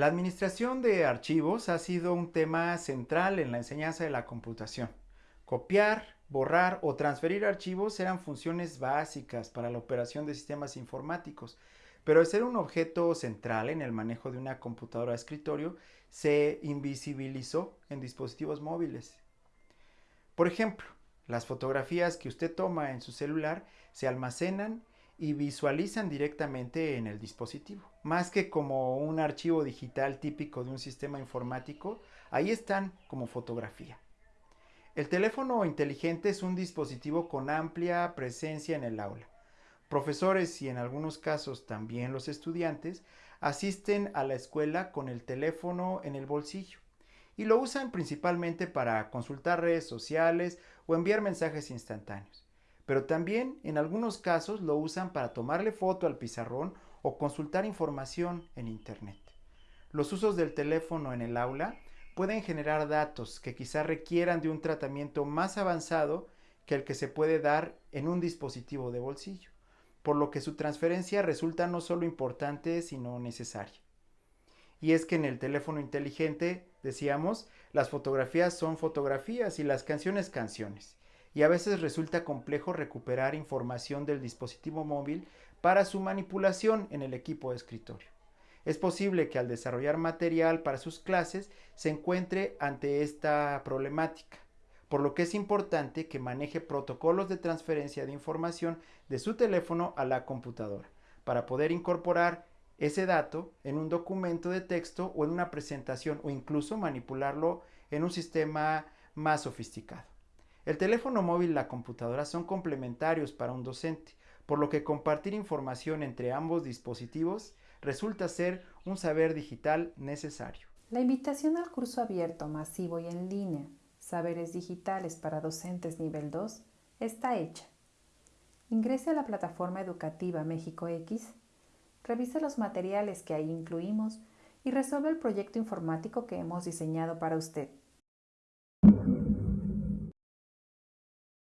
La administración de archivos ha sido un tema central en la enseñanza de la computación. Copiar, borrar o transferir archivos eran funciones básicas para la operación de sistemas informáticos, pero al ser un objeto central en el manejo de una computadora de escritorio, se invisibilizó en dispositivos móviles. Por ejemplo, las fotografías que usted toma en su celular se almacenan y visualizan directamente en el dispositivo. Más que como un archivo digital típico de un sistema informático, ahí están como fotografía. El teléfono inteligente es un dispositivo con amplia presencia en el aula. Profesores y en algunos casos también los estudiantes asisten a la escuela con el teléfono en el bolsillo y lo usan principalmente para consultar redes sociales o enviar mensajes instantáneos pero también en algunos casos lo usan para tomarle foto al pizarrón o consultar información en Internet. Los usos del teléfono en el aula pueden generar datos que quizá requieran de un tratamiento más avanzado que el que se puede dar en un dispositivo de bolsillo, por lo que su transferencia resulta no solo importante, sino necesaria. Y es que en el teléfono inteligente, decíamos, las fotografías son fotografías y las canciones canciones y a veces resulta complejo recuperar información del dispositivo móvil para su manipulación en el equipo de escritorio. Es posible que al desarrollar material para sus clases se encuentre ante esta problemática, por lo que es importante que maneje protocolos de transferencia de información de su teléfono a la computadora, para poder incorporar ese dato en un documento de texto o en una presentación o incluso manipularlo en un sistema más sofisticado. El teléfono móvil y la computadora son complementarios para un docente, por lo que compartir información entre ambos dispositivos resulta ser un saber digital necesario. La invitación al curso abierto, masivo y en línea, Saberes Digitales para Docentes Nivel 2, está hecha. Ingrese a la plataforma educativa México X, revise los materiales que ahí incluimos y resuelva el proyecto informático que hemos diseñado para usted.